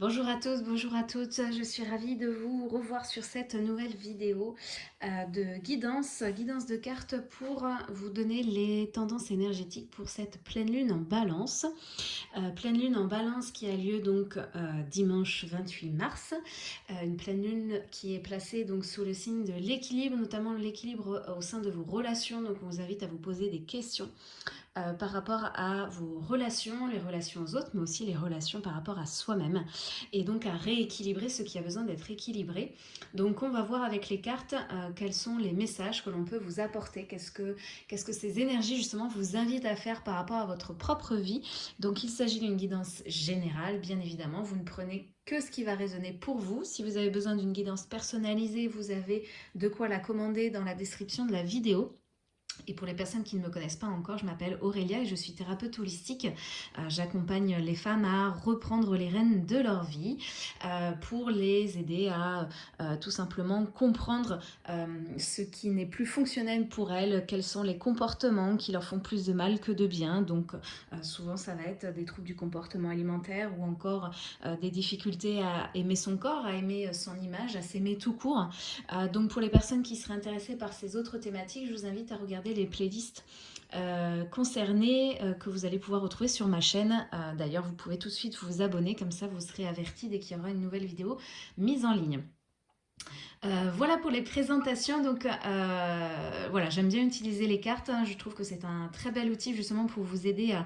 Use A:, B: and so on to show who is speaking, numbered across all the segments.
A: Bonjour à tous, bonjour à toutes, je suis ravie de vous revoir sur cette nouvelle vidéo euh, de guidance, guidance de cartes pour vous donner les tendances énergétiques pour cette pleine lune en balance. Euh, pleine lune en balance qui a lieu donc euh, dimanche 28 mars, une pleine lune qui est placée donc sous le signe de l'équilibre, notamment l'équilibre au sein de vos relations, donc on vous invite à vous poser des questions euh, par rapport à vos relations, les relations aux autres, mais aussi les relations par rapport à soi-même. Et donc à rééquilibrer ce qui a besoin d'être équilibré. Donc on va voir avec les cartes euh, quels sont les messages que l'on peut vous apporter. Qu'est-ce que, qu'est-ce que ces énergies justement vous invitent à faire par rapport à votre propre vie. Donc il s'agit d'une guidance générale, bien évidemment. Vous ne prenez que ce qui va résonner pour vous. Si vous avez besoin d'une guidance personnalisée, vous avez de quoi la commander dans la description de la vidéo. Et pour les personnes qui ne me connaissent pas encore, je m'appelle Aurélia et je suis thérapeute holistique. Euh, j'accompagne les femmes à reprendre les rênes de leur vie euh, pour les aider à euh, tout simplement comprendre ce qui n'est plus fonctionnel pour elles, quels sont les comportements qui leur font plus de mal que de bien. Donc souvent ça va être des troubles du comportement alimentaire ou encore des difficultés à aimer son corps, à aimer son image, à s'aimer tout court. donc pour les personnes qui seraient intéressées par ces autres thématiques, je vous invite à regarder les playlists euh, concernées euh, que vous allez pouvoir retrouver sur ma chaîne. Euh, d'ailleurs, vous pouvez tout de suite vous abonner, comme ça vous serez averti dès qu'il y aura une nouvelle vidéo mise en ligne. voilà pour les présentations, donc voilà, j'aime bien utiliser les cartes, hein. je trouve que c'est un très bel outil justement pour vous aider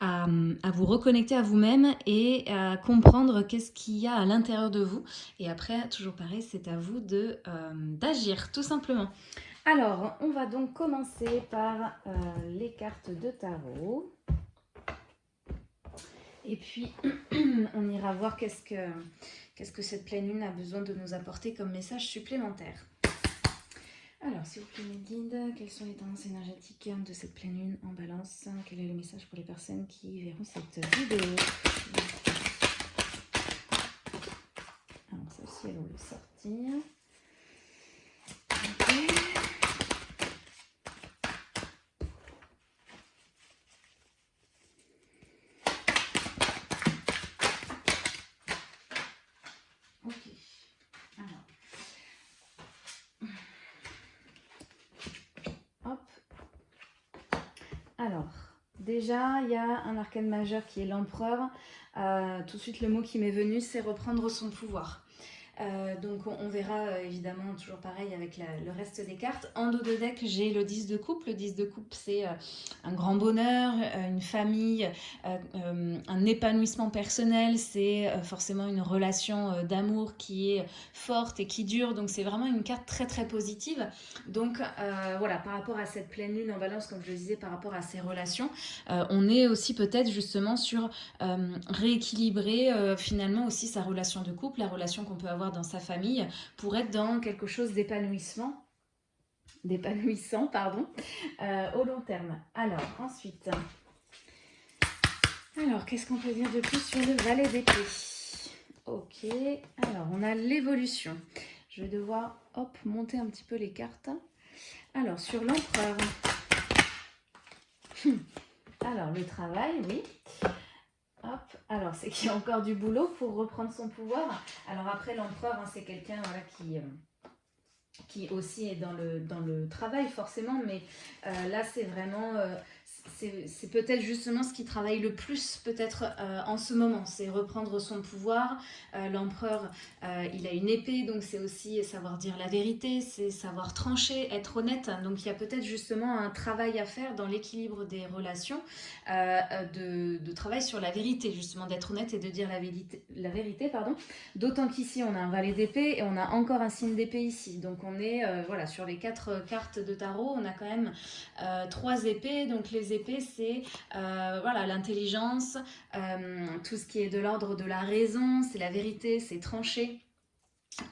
A: à, à vous reconnecter à vous-même et à comprendre qu'est-ce qu'il y a à l'intérieur de vous. Et après, toujours pareil, c'est à vous d'agir tout simplement. Alors, on va donc commencer par euh, les cartes de tarot. Et puis, on ira voir qu'est-ce que, cette pleine lune a besoin de nous apporter comme message supplémentaire. Alors, s'il vous plaît, mes guides, quelles sont les tendances énergétiques de cette pleine lune en balance? Quel est le message pour les personnes qui verront cette vidéo? Alors, aussi, elles vont le sortir. Alors, déjà, il y a un arcane majeur qui est l'empereur. Euh, tout de suite, le mot qui m'est venu, c'est reprendre son pouvoir. Euh, donc on, verra euh, évidemment toujours pareil avec le reste des cartes. En dos de deck, j'ai le 10 de coupe. Le 10 de coupe, c'est euh, un grand bonheur, une famille, un épanouissement personnel. C'est forcément une relation d'amour qui est forte et qui dure. Donc c'est vraiment une carte très très positive. Donc voilà, par rapport à cette pleine lune en balance, comme je le disais, par rapport à ces relations, on est aussi peut-être justement sur rééquilibrer finalement aussi sa relation de couple, la relation qu'on peut avoir dans sa famille pour être dans quelque chose d'épanouissement, d'épanouissant, pardon, euh, au long terme. Alors, ensuite, alors, qu'est-ce qu'on peut dire de plus sur le valet d'épée Ok, alors, on a l'évolution. Je vais devoir, hop, monter un petit peu les cartes. Alors, sur l'empereur. Alors, le travail, oui. Alors c'est qu'il y a encore du boulot pour reprendre son pouvoir. Alors après, l'empereur, hein, c'est quelqu'un qui, euh, qui aussi est dans le, dans le travail forcément, mais euh, là c'est vraiment euh, c'est peut-être justement ce qui travaille le plus peut-être euh, en ce moment, c'est reprendre son pouvoir. Euh, l'empereur, euh, il a une épée, donc c'est aussi savoir dire la vérité, c'est savoir trancher, être honnête. Donc il y a peut-être justement un travail à faire dans l'équilibre des relations, de, travail sur la vérité, justement d'être honnête et de dire la vérité. La vérité pardon. D'autant qu'ici on a un valet d'épée et on a encore un signe d'épée ici. Donc on est voilà sur les quatre cartes de tarot, on a quand même trois épées, donc les épées, c'est euh, voilà l'intelligence, euh, tout ce qui est de l'ordre de la raison, c'est la vérité, c'est tranché.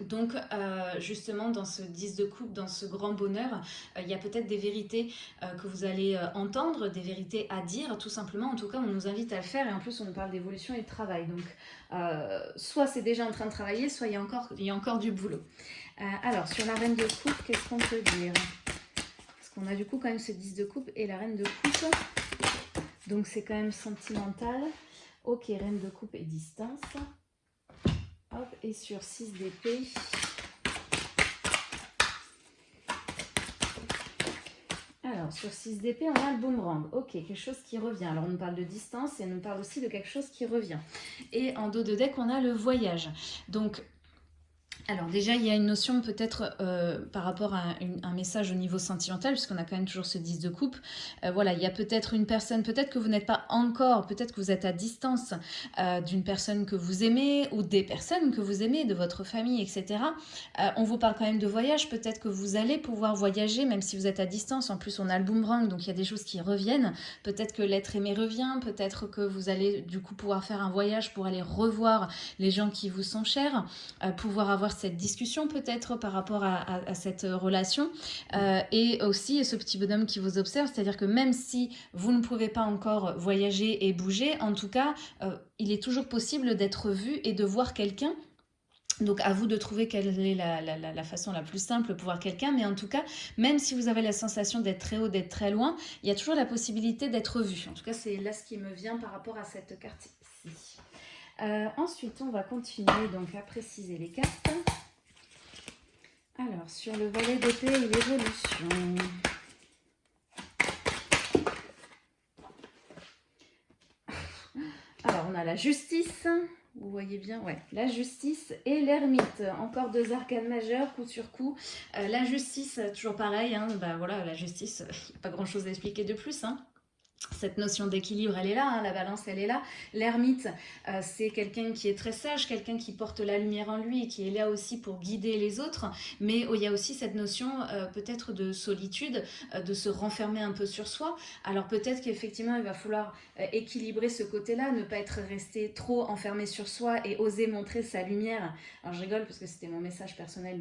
A: Donc euh, justement dans ce 10 de coupe, dans ce grand bonheur, il y a peut-être des vérités que vous allez entendre, des vérités à dire tout simplement. En tout cas on nous invite à le faire et en plus on nous parle d'évolution et de travail. Donc soit c'est déjà en train de travailler, soit il y a encore, il y a encore du boulot. alors sur la reine de coupe, qu'est-ce qu'on peut dire? On a du coup quand même ce 10 de coupe et la reine de coupe. Donc c'est quand même sentimental. Ok, reine de coupe et distance. et sur 6 d'épée. Alors, sur 6 d'épée, on a le boomerang. Ok, quelque chose qui revient. Alors, on nous parle de distance et on nous parle aussi de quelque chose qui revient. Et en dos de deck, on a le voyage. Donc, alors déjà, il y a une notion peut-être euh, par rapport à un message au niveau sentimental, puisqu'on a quand même toujours ce 10 de coupe. Euh, voilà, il y a peut-être une personne, peut-être que vous n'êtes pas encore, peut-être que vous êtes à distance euh, d'une personne que vous aimez ou des personnes que vous aimez, de votre famille, etc. on vous parle quand même de voyage, peut-être que vous allez pouvoir voyager, même si vous êtes à distance. En plus, on a le boomerang, donc il y a des choses qui reviennent. Peut-être que l'être aimé revient, peut-être que vous allez du coup pouvoir faire un voyage pour aller revoir les gens qui vous sont chers, pouvoir avoir cette discussion peut-être par rapport à, cette relation euh, et aussi ce petit bonhomme qui vous observe, c'est-à-dire que même si vous ne pouvez pas encore voyager et bouger, en tout cas, euh, il est toujours possible d'être vu et de voir quelqu'un donc à vous de trouver quelle est la, façon la plus simple pour voir quelqu'un, mais en tout cas, même si vous avez la sensation d'être très haut, d'être très loin, il y a toujours la possibilité d'être vu. En tout cas, c'est là ce qui me vient par rapport à cette carte-ci. Euh, ensuite, on va continuer donc à préciser les cartes. Alors, sur le volet d'épée et l'évolution. Alors, on a la justice. Vous voyez bien, ouais, la justice et l'ermite. Encore deux arcanes majeures, coup sur coup. Euh, la justice, toujours pareil, hein, bah voilà, la justice, pas grand chose à expliquer de plus. Hein cette notion d'équilibre, elle est là, hein, la balance, elle est là. L'ermite, euh, c'est quelqu'un qui est très sage, quelqu'un qui porte la lumière en lui et qui est là aussi pour guider les autres. Mais oh, il y a aussi cette notion euh, peut-être de solitude, euh, de se renfermer un peu sur soi. Alors peut-être qu'effectivement, il va falloir équilibrer ce côté-là, ne pas être resté trop enfermé sur soi et oser montrer sa lumière. Alors je rigole parce que c'était mon message personnel.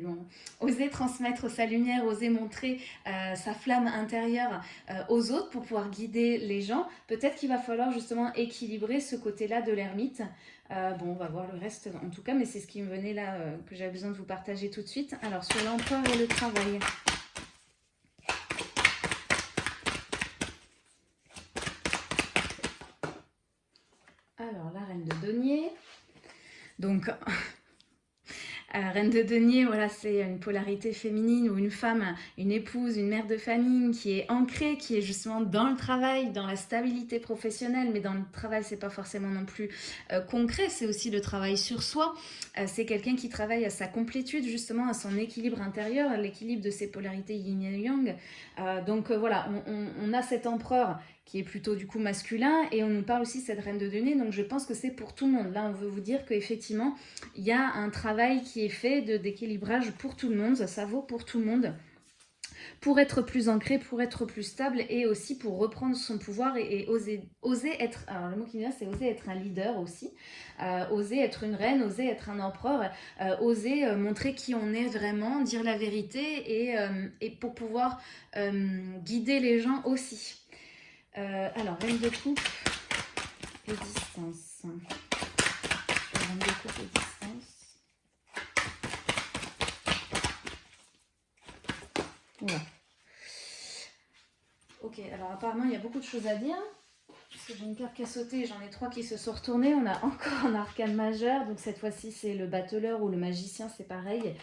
A: Oser transmettre sa lumière, oser montrer sa flamme intérieure aux autres pour pouvoir guider les gens, peut-être qu'il va falloir justement équilibrer ce côté-là de l'ermite. Euh, bon, on va voir le reste en tout cas, mais c'est ce qui me venait là, euh, que j'avais besoin de vous partager tout de suite. Alors, sur l'emploi et le travail. Alors, la reine de denier. Donc, reine de denier, voilà, c'est une polarité féminine ou une femme, une épouse, une mère de famille qui est ancrée, qui est justement dans le travail, dans la stabilité professionnelle, mais dans le travail, c'est pas forcément non plus euh, concret, c'est aussi le travail sur soi. Euh, c'est quelqu'un qui travaille à sa complétude, justement, à son équilibre intérieur, à l'équilibre de ses polarités yin et yang. Euh, donc voilà, on a cet empereur qui est plutôt du coup masculin, et on nous parle aussi de cette reine de denier, donc je pense que c'est pour tout le monde. Là, on veut vous dire qu'effectivement, il y a un travail qui est fait d'équilibrage pour tout le monde, ça vaut pour tout le monde pour être plus ancré, pour être plus stable et aussi pour reprendre son pouvoir et, oser, oser être, alors le mot qui vient c'est oser être un leader aussi, euh, oser être une reine, oser être un empereur, euh, oser euh, montrer qui on est vraiment, dire la vérité et, et pour pouvoir guider les gens aussi. Euh, alors, reine de coupe et distance. Reine de coupe et distance. Voilà. Ok, alors apparemment il y a beaucoup de choses à dire j'ai une carte qui a sauté, j'en ai trois qui se sont retournés. On a encore un arcane majeur, donc cette fois-ci c'est le battleur ou le magicien, c'est pareil.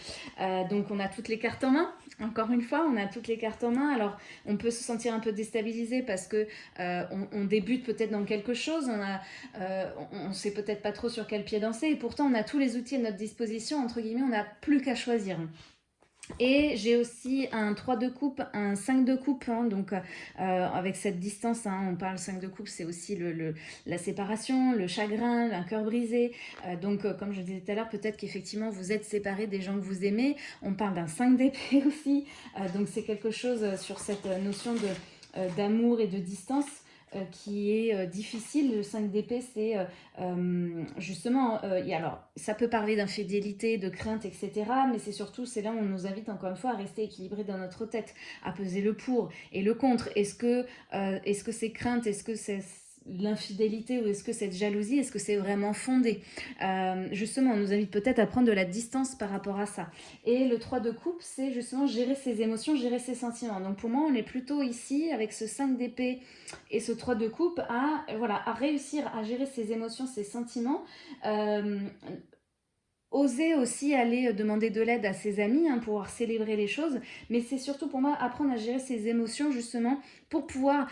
A: Euh, donc on a toutes les cartes en main, encore une fois, on a toutes les cartes en main. Alors on peut se sentir un peu déstabilisé parce que euh, on, débute peut-être dans quelque chose, on euh, on, sait peut-être pas trop sur quel pied danser, et pourtant on a tous les outils à notre disposition, entre guillemets, on n'a plus qu'à choisir. Et j'ai aussi un 3 de coupe, un 5 de coupe, hein, donc euh, avec cette distance, hein, on parle 5 de coupe, c'est aussi le, la séparation, le chagrin, un cœur brisé. Euh, donc euh, comme je disais tout à l'heure, peut-être qu'effectivement vous êtes séparés des gens que vous aimez. On parle d'un 5 d'épée aussi, donc c'est quelque chose sur cette notion d'amour et de distance. Euh, qui est euh, difficile. Le 5 d'épée, c'est euh, justement, alors ça peut parler d'infidélité, de crainte, etc. Mais c'est surtout, c'est là où on nous invite encore une fois à rester équilibré dans notre tête, à peser le pour et le contre. Est-ce que, est -ce est-ce que c'est l'infidélité ou est-ce que cette jalousie, est-ce que c'est vraiment fondé euh, Justement, on nous invite peut-être à prendre de la distance par rapport à ça. Et le 3 de coupe, c'est justement gérer ses émotions, gérer ses sentiments. Donc pour moi, on est plutôt ici, avec ce 5 d'épée et ce 3 de coupe, à, voilà, à réussir à gérer ses émotions, ses sentiments, euh, oser aussi aller demander de l'aide à ses amis, hein, pouvoir célébrer les choses, mais c'est surtout pour moi apprendre à gérer ses émotions justement pour pouvoir...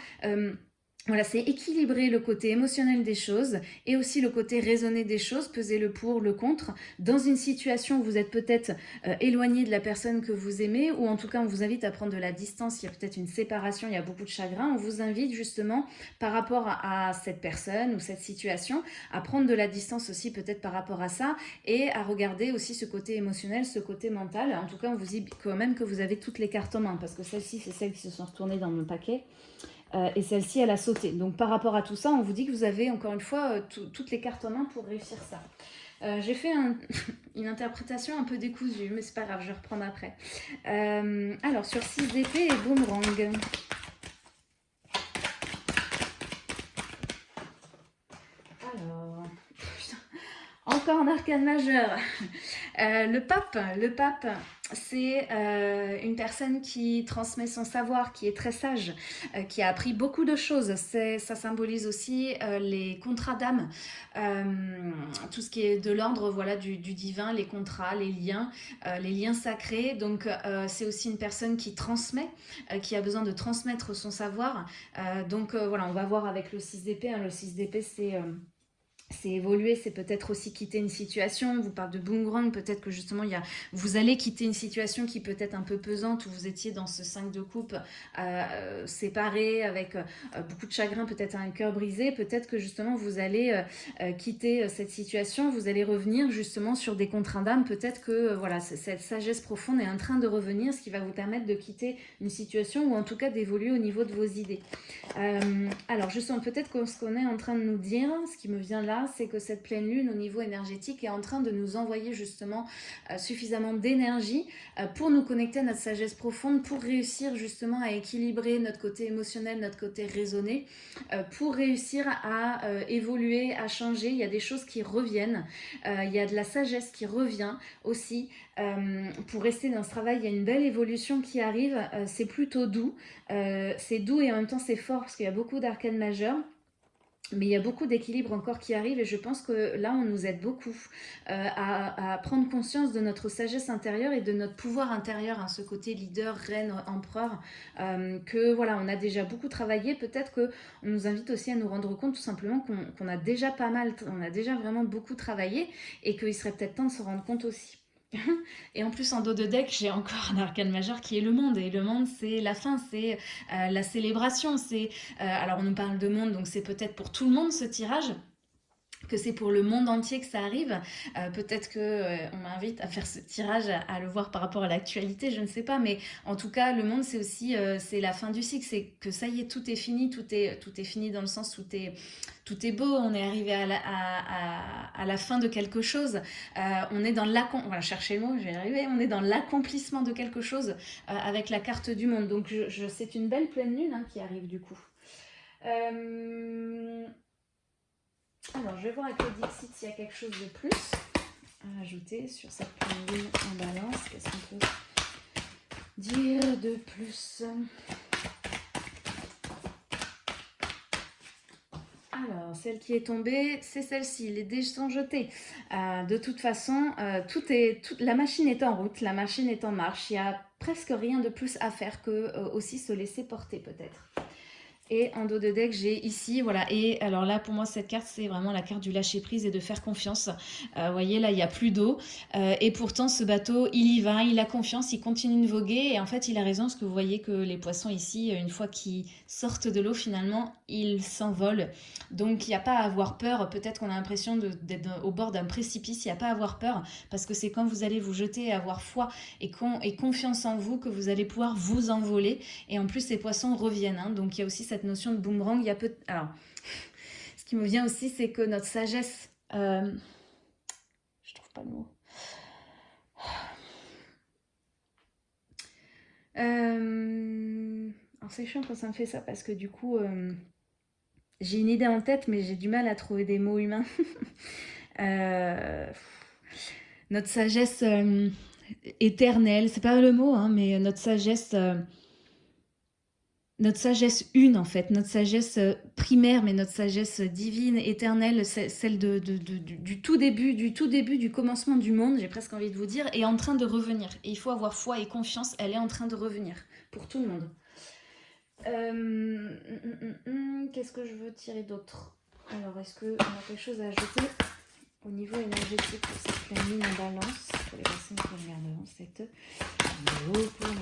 A: Voilà, c'est équilibrer le côté émotionnel des choses et aussi le côté raisonné des choses, peser le pour, le contre. Dans une situation où vous êtes peut-être euh, éloigné de la personne que vous aimez ou en tout cas on vous invite à prendre de la distance, il y a peut-être une séparation, il y a beaucoup de chagrin, on vous invite justement par rapport à, cette personne ou cette situation à prendre de la distance aussi peut-être par rapport à ça et à regarder aussi ce côté émotionnel, ce côté mental. En tout cas, on vous dit quand même que vous avez toutes les cartes en main parce que celles-ci, c'est celles qui se sont retournées dans mon paquet. Euh, et celle-ci, elle a sauté. Donc par rapport à tout ça, on vous dit que vous avez encore une fois euh, toutes les cartes en main pour réussir ça. Euh, j'ai fait une interprétation un peu décousue, mais c'est pas grave, je vais reprendre après. alors, sur 6 d'épée et boomerang. Alors, encore un arcane majeur. le pape, le pape, c'est euh, une personne qui transmet son savoir, qui est très sage, euh, qui a appris beaucoup de choses. Ça symbolise aussi euh, les contrats d'âme, tout ce qui est de l'ordre voilà, du, divin, les contrats, les liens, les liens sacrés. Donc c'est aussi une personne qui transmet, qui a besoin de transmettre son savoir. donc voilà, on va voir avec le 6 d'épée. Hein. Le 6 d'épée, c'est c'est évoluer, c'est peut-être aussi quitter une situation, vous parle de boomerang, peut-être que justement il y a, vous allez quitter une situation qui peut être un peu pesante, où vous étiez dans ce 5 de coupe euh, séparé, avec euh, beaucoup de chagrin, peut-être un cœur brisé, peut-être que justement vous allez euh, quitter cette situation, vous allez revenir justement sur des contraintes d'âme, peut-être que voilà cette sagesse profonde est en train de revenir, ce qui va vous permettre de quitter une situation ou en tout cas d'évoluer au niveau de vos idées. alors justement, peut-être que ce qu'on est en train de nous dire, ce qui me vient là, c'est que cette pleine lune au niveau énergétique est en train de nous envoyer justement euh, suffisamment d'énergie euh, pour nous connecter à notre sagesse profonde, pour réussir justement à équilibrer notre côté émotionnel, notre côté raisonné, euh, pour réussir à évoluer, à changer. Il y a des choses qui reviennent, il y a de la sagesse qui revient aussi. pour rester dans ce travail, il y a une belle évolution qui arrive, c'est plutôt doux, c'est doux et en même temps c'est fort parce qu'il y a beaucoup d'arcanes majeurs. Mais il y a beaucoup d'équilibre encore qui arrive et je pense que là, on nous aide beaucoup euh, à, prendre conscience de notre sagesse intérieure et de notre pouvoir intérieur, hein, ce côté leader, reine, empereur, euh, que voilà, on a déjà beaucoup travaillé. Peut-être qu'on nous invite aussi à nous rendre compte tout simplement qu'on a déjà pas mal, on a déjà vraiment beaucoup travaillé et qu'il serait peut-être temps de se rendre compte aussi. Et en plus, en dos de deck, j'ai encore un arcane majeur qui est le monde. Et le monde, c'est la fin, c'est euh, la célébration. C'est euh, Alors, on nous parle de monde, donc c'est peut-être pour tout le monde ce tirage que c'est pour le monde entier que ça arrive. Euh, peut-être que euh, on m'invite à faire ce tirage, à, le voir par rapport à l'actualité, je ne sais pas. Mais en tout cas, le monde, c'est aussi euh, la fin du cycle. C'est que ça y est, tout est fini, tout est, fini dans le sens où tout est, beau. On est arrivé à la, fin de quelque chose. on est dans l'accomplissement, le mot, y arriver. On est dans l'accomplissement de quelque chose avec la carte du monde. Donc, c'est une belle pleine lune hein, qui arrive du coup. Alors, je vais voir avec le Dixit s'il y a quelque chose de plus à ajouter sur cette en balance. Qu'est-ce qu'on peut dire de plus? Alors, celle qui est tombée, c'est celle-ci. Les dés sont jetés. Euh, de toute façon, euh, la machine est en route, la machine est en marche. Il n'y a presque rien de plus à faire que euh, aussi se laisser porter peut-être. Et en dos de deck, j'ai ici, voilà. Et alors là, pour moi, cette carte, c'est vraiment la carte du lâcher prise et de faire confiance. Euh, vous voyez, là, il n'y a plus d'eau. Euh, et pourtant, ce bateau, il y va, il a confiance, il continue de voguer. Et en fait, il a raison, parce que vous voyez que les poissons ici, une fois qu'ils sortent de l'eau, finalement, ils s'envolent. Donc, il n'y a pas à avoir peur. Peut-être qu'on a l'impression d'être au bord d'un précipice. Il n'y a pas à avoir peur, parce que c'est quand vous allez vous jeter et avoir foi et, et, confiance en vous que vous allez pouvoir vous envoler. Et en plus, ces poissons reviennent. Hein. Donc, il y a aussi cette notion de boomerang, il y a peu... Alors, ce qui me vient aussi, c'est que notre sagesse... Euh, je trouve pas le mot. Euh, c'est chiant quand ça me fait ça parce que du coup euh, j'ai une idée en tête mais j'ai du mal à trouver des mots humains. notre sagesse éternelle, c'est pas le mot hein, mais notre sagesse notre sagesse une en fait, notre sagesse euh, primaire, mais notre sagesse divine, éternelle, celle de, du, tout début, du tout début, du commencement du monde, j'ai presque envie de vous dire, est en train de revenir. Et il faut avoir foi et confiance, elle est en train de revenir pour tout le monde. Euh, hum, hum, hum, qu'est-ce que je veux tirer d'autre Alors, est-ce qu'on a quelque chose à ajouter au niveau énergétique pour cette pleine en balance Pour les personnes qui regardent cette vidéo pour le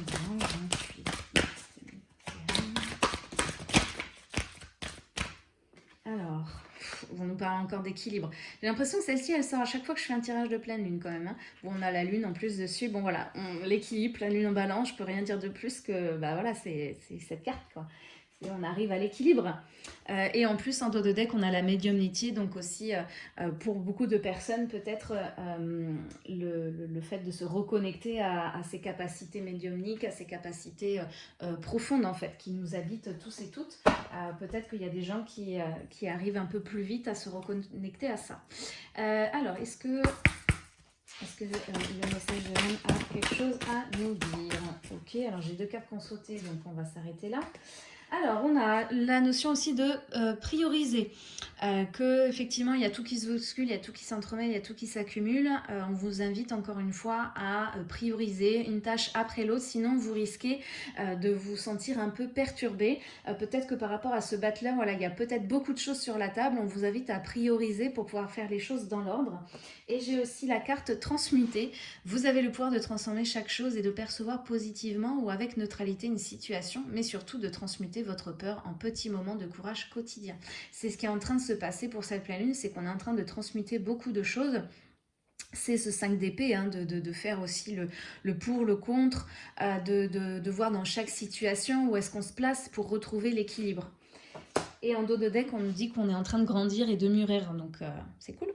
A: 28. Alors, on nous parle encore d'équilibre. J'ai l'impression que celle-ci, elle sort à chaque fois que je fais un tirage de pleine lune quand même. Hein. Bon, on a la lune en plus dessus. Bon, voilà, l'équilibre, la lune en balance, je peux rien dire de plus que, bah voilà, c'est cette carte, quoi on arrive à l'équilibre. Euh, et en plus, en dos de deck, on a la médiumnité, donc aussi, euh, euh, pour beaucoup de personnes, peut-être le, fait de se reconnecter à, ses capacités médiumniques, à ses capacités profondes, en fait, qui nous habitent tous et toutes. peut-être qu'il y a des gens qui, arrivent un peu plus vite à se reconnecter à ça. alors, est-ce que... Est-ce que le message a quelque chose à nous dire? Ok, alors j'ai deux cartes qu'on sauté, donc on va s'arrêter là. Alors, on a la notion aussi de euh, prioriser, euh, que effectivement il y a tout qui se bouscule, il y a tout qui s'entremêle, il y a tout qui s'accumule. Euh, on vous invite encore une fois à prioriser une tâche après l'autre, sinon vous risquez de vous sentir un peu perturbé. peut-être que par rapport à ce battler, voilà, il y a peut-être beaucoup de choses sur la table, on vous invite à prioriser pour pouvoir faire les choses dans l'ordre. Et j'ai aussi la carte transmuter. Vous avez le pouvoir de transformer chaque chose et de percevoir positivement ou avec neutralité une situation, mais surtout de transmuter votre peur en petits moments de courage quotidien. C'est ce qui est en train de se passer pour cette pleine lune, c'est qu'on est en train de transmuter beaucoup de choses c'est ce 5 d'épée, hein, de, faire aussi le, pour, le contre, euh, de, voir dans chaque situation où est-ce qu'on se place pour retrouver l'équilibre. Et en dos de deck, on nous dit qu'on est en train de grandir et de mûrir, donc euh, c'est cool.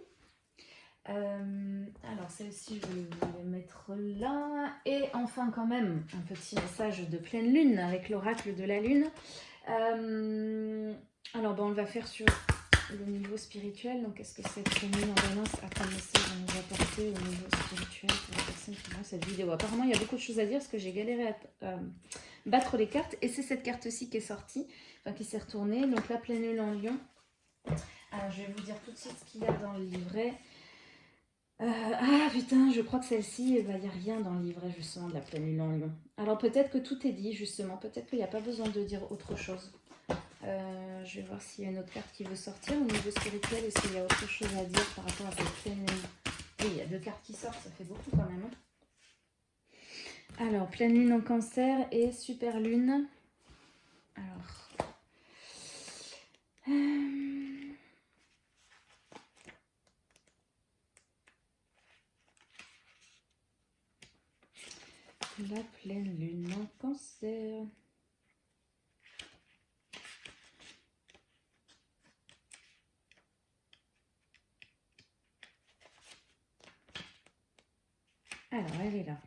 A: Euh, alors celle-ci, je vais les mettre là. Et enfin quand même, un petit message de pleine lune avec l'oracle de la lune. Euh, alors bon, on va faire sur le niveau spirituel. Donc est-ce que cette lune en balance a comme message à nous apporter au niveau spirituel pour les personnes qui voient cette vidéo? Apparemment, il y a beaucoup de choses à dire parce que j'ai galéré à battre les cartes. Et c'est cette carte-ci qui est sortie, qui s'est retournée. Donc la pleine lune en lion. Alors je vais vous dire tout de suite ce qu'il y a dans le livret. Euh, ah putain, je crois que celle-ci, il n'y a rien dans le livret justement de la pleine lune en lion. Alors peut-être que tout est dit justement, peut-être qu'il n'y a pas besoin de dire autre chose. Euh, je vais voir s'il y a une autre carte qui veut sortir au niveau spirituel. Est-ce qu'il y a autre chose à dire par rapport à cette pleine lune? Oui, il y a deux cartes qui sortent, ça fait beaucoup quand même. Hein. Alors, pleine lune en cancer et super lune. Alors... Euh, La pleine lune en cancer. Alors, elle est là.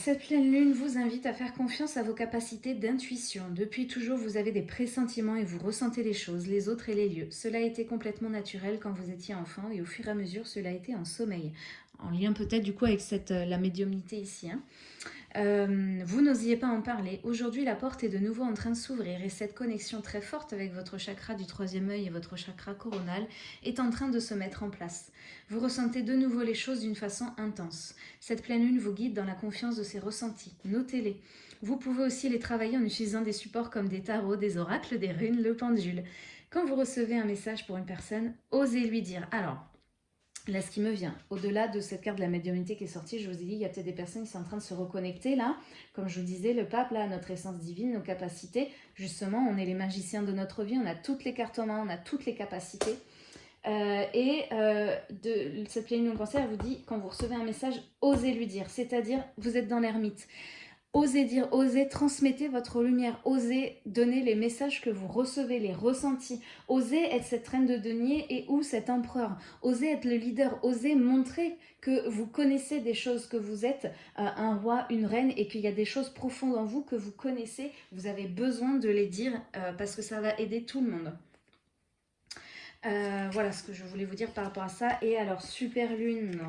A: Cette pleine lune vous invite à faire confiance à vos capacités d'intuition. Depuis toujours, vous avez des pressentiments et vous ressentez les choses, les autres et les lieux. Cela a été complètement naturel quand vous étiez enfant et au fur et à mesure, cela a été en sommeil en lien peut-être du coup avec cette, euh, la médiumnité ici. Hein. Euh, vous n'osiez pas en parler. Aujourd'hui, la porte est de nouveau en train de s'ouvrir et cette connexion très forte avec votre chakra du troisième œil et votre chakra coronal est en train de se mettre en place. Vous ressentez de nouveau les choses d'une façon intense. Cette pleine lune vous guide dans la confiance de ces ressentis. Notez-les. Vous pouvez aussi les travailler en utilisant des supports comme des tarots, des oracles, des runes, le pendule. Quand vous recevez un message pour une personne, osez lui dire « Alors, Là, ce qui me vient, au-delà de cette carte de la médiumnité qui est sortie, je vous ai dit, il y a peut-être des personnes qui sont en train de se reconnecter là. Comme je vous disais, le pape, là, notre essence divine, nos capacités. Justement, on est les magiciens de notre vie, on a toutes les cartes en main, on a toutes les capacités. Euh, et euh, de, cette pleine cancer vous dit, quand vous recevez un message, osez lui dire. C'est-à-dire, vous êtes dans l'ermite. Osez dire, osez transmettez votre lumière, osez donner les messages que vous recevez, les ressentis, osez être cette reine de denier et ou cet empereur, osez être le leader, osez montrer que vous connaissez des choses, que vous êtes euh, un roi, une reine et qu'il y a des choses profondes en vous que vous connaissez, vous avez besoin de les dire euh, parce que ça va aider tout le monde. Euh, voilà ce que je voulais vous dire par rapport à ça. Et alors, super lune,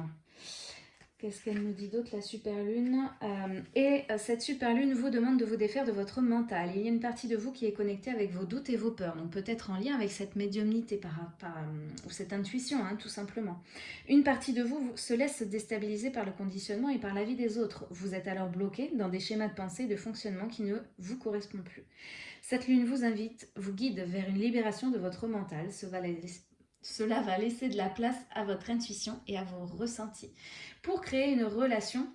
A: Qu'est-ce qu'elle nous dit d'autre, la super lune euh, Et euh, cette super lune vous demande de vous défaire de votre mental. Il y a une partie de vous qui est connectée avec vos doutes et vos peurs, donc peut-être en lien avec cette médiumnité euh, ou cette intuition, hein, tout simplement. Une partie de vous se laisse déstabiliser par le conditionnement et par la vie des autres. Vous êtes alors bloqué dans des schémas de pensée et de fonctionnement qui ne vous correspondent plus. Cette lune vous invite, vous guide vers une libération de votre mental. Cela va laisser de la place à votre intuition et à vos ressentis pour créer une relation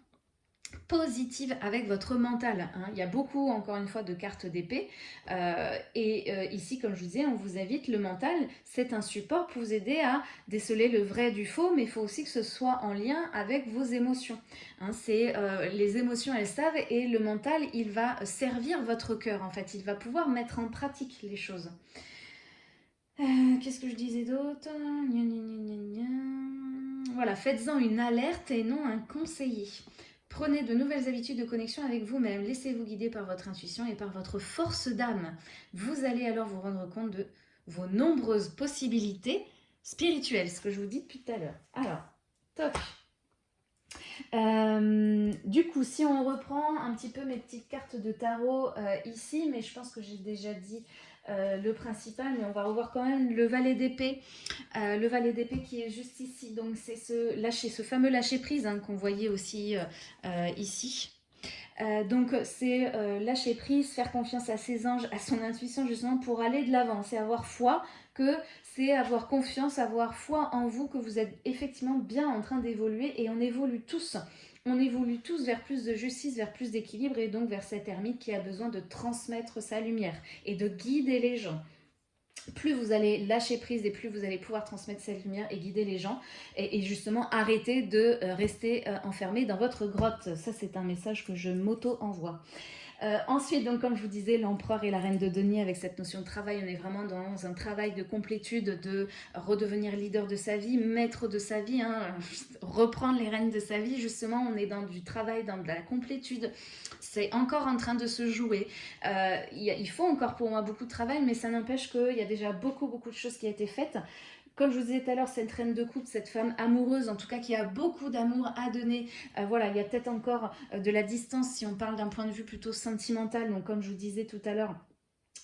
A: positive avec votre mental. Hein. Il y a beaucoup, encore une fois, de cartes d'épée. Euh, et euh, ici, comme je vous disais, on vous invite, le mental, c'est un support pour vous aider à déceler le vrai du faux, mais il faut aussi que ce soit en lien avec vos émotions. Hein. euh, Les émotions, elles savent, et le mental, il va servir votre cœur, en fait. Il va pouvoir mettre en pratique les choses. Qu'est-ce que je disais d'autre voilà, faites-en une alerte et non un conseiller. Prenez de nouvelles habitudes de connexion avec vous-même. Laissez-vous guider par votre intuition et par votre force d'âme. Vous allez alors vous rendre compte de vos nombreuses possibilités spirituelles, ce que je vous dis depuis tout à l'heure. Alors, top euh, du coup, si on reprend un petit peu mes petites cartes de tarot euh, ici, mais je pense que j'ai déjà dit euh, le principal, mais on va revoir quand même le valet d'épée. Euh, le valet d'épée qui est juste ici. Donc c'est ce, lâcher, ce fameux lâcher prise hein, qu'on voyait aussi euh, ici. donc c'est lâcher prise, faire confiance à ses anges, à son intuition justement pour aller de l'avant. C'est avoir foi que c'est avoir confiance, avoir foi en vous, que vous êtes effectivement bien en train d'évoluer et on évolue tous on évolue tous vers plus de justice, vers plus d'équilibre et donc vers cet ermite qui a besoin de transmettre sa lumière et de guider les gens plus vous allez lâcher prise et plus vous allez pouvoir transmettre cette lumière et guider les gens et, justement arrêter de euh, rester euh, enfermé dans votre grotte. Ça, c'est un message que je m'auto-envoie. Euh, ensuite, donc comme je vous disais, l'empereur et la reine de Denis, avec cette notion de travail, on est vraiment dans un travail de complétude, de redevenir leader de sa vie, maître de sa vie, hein, reprendre les rênes de sa vie. Justement, on est dans du travail, dans de la complétude. C'est encore en train de se jouer. Euh, il faut encore pour moi beaucoup de travail, mais ça n'empêche qu'il y a déjà beaucoup, beaucoup de choses qui ont été faites. Comme je vous disais tout à l'heure, cette reine de coupe, cette femme amoureuse, en tout cas qui a beaucoup d'amour à donner, euh, voilà, il y a peut-être encore euh, de la distance si on parle d'un point de vue plutôt sentimental. Donc comme je vous disais tout à l'heure,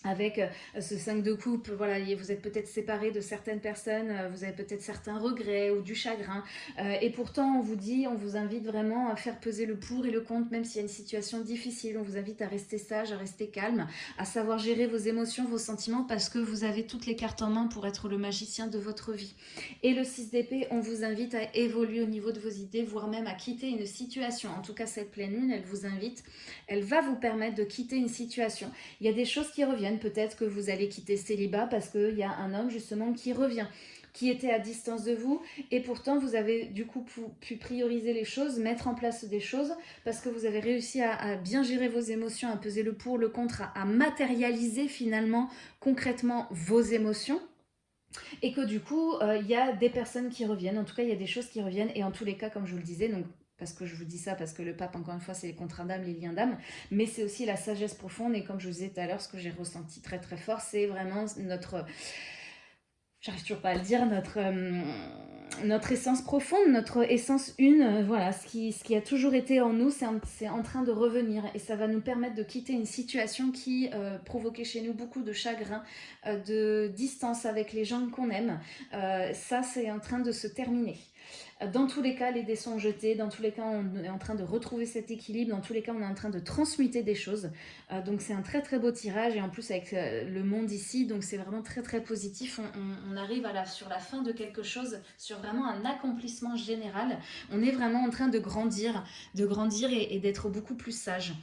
A: avec euh, ce 5 de coupe, voilà, vous êtes peut-être séparé de certaines personnes, euh, vous avez peut-être certains regrets ou du chagrin, euh, et pourtant on vous dit, on vous invite vraiment à faire peser le pour et le contre, même s'il y a une situation difficile, on vous invite à rester sage, à rester calme, à savoir gérer vos émotions, vos sentiments, parce que vous avez toutes les cartes en main pour être le magicien de votre vie. Et le 6 d'épée, on vous invite à évoluer au niveau de vos idées, voire même à quitter une situation. En tout cas, cette pleine lune, elle vous invite, elle va vous permettre de quitter une situation. Il y a des choses qui reviennent, peut-être que vous allez quitter célibat parce qu'il y a un homme justement qui revient qui était à distance de vous. Et pourtant vous avez du coup pu, prioriser les choses, mettre en place des choses parce que vous avez réussi à, bien gérer vos émotions, à peser le pour, le contre, à, matérialiser finalement concrètement vos émotions. Et que du coup, euh, il y a des personnes qui reviennent, en tout cas, il y a des choses qui reviennent, et en tous les cas, comme je vous le disais, donc parce que je vous dis ça, parce que le pape, encore une fois, c'est les contrats d'âme, les liens d'âme, mais c'est aussi la sagesse profonde, et comme je vous disais tout à l'heure, ce que j'ai ressenti très très fort, c'est vraiment notre, j'arrive toujours pas à le dire, notre, euh, notre essence profonde, notre essence une, euh, voilà, ce qui, ce qui a toujours été en nous, c'est en, train de revenir, et ça va nous permettre de quitter une situation qui euh, provoquait chez nous beaucoup de chagrin, de distance avec les gens qu'on aime, ça c'est en train de se terminer. Dans tous les cas, les dés sont jetés. Dans tous les cas, on est en train de retrouver cet équilibre. Dans tous les cas, on est en train de transmuter des choses. Euh, donc, c'est un très très beau tirage. Et en plus, avec euh, le monde ici, donc c'est vraiment très très positif. On, arrive sur la fin de quelque chose, sur vraiment un accomplissement général. On est vraiment en train de grandir, de grandir et d'être beaucoup plus sage.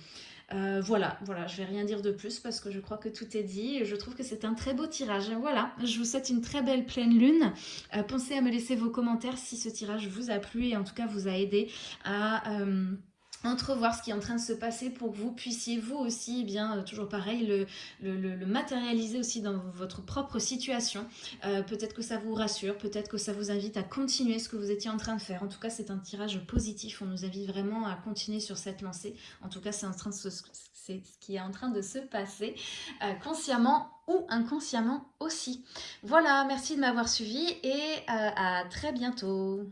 A: Euh, voilà, voilà, je vais rien dire de plus parce que je crois que tout est dit. Je trouve que c'est un très beau tirage. Voilà, je vous souhaite une très belle pleine lune. Euh, pensez à me laisser vos commentaires si ce tirage vous a plu et en tout cas vous a aidé à... Euh, entrevoir ce qui est en train de se passer pour que vous puissiez vous aussi, eh bien toujours pareil, le, matérialiser aussi dans votre propre situation. peut-être que ça vous rassure, peut-être que ça vous invite à continuer ce que vous étiez en train de faire. En tout cas, c'est un tirage positif. On nous invite vraiment à continuer sur cette lancée. En tout cas, c'est en train de ce qui est en train de se passer consciemment ou inconsciemment aussi. Voilà, merci de m'avoir suivi et à très bientôt.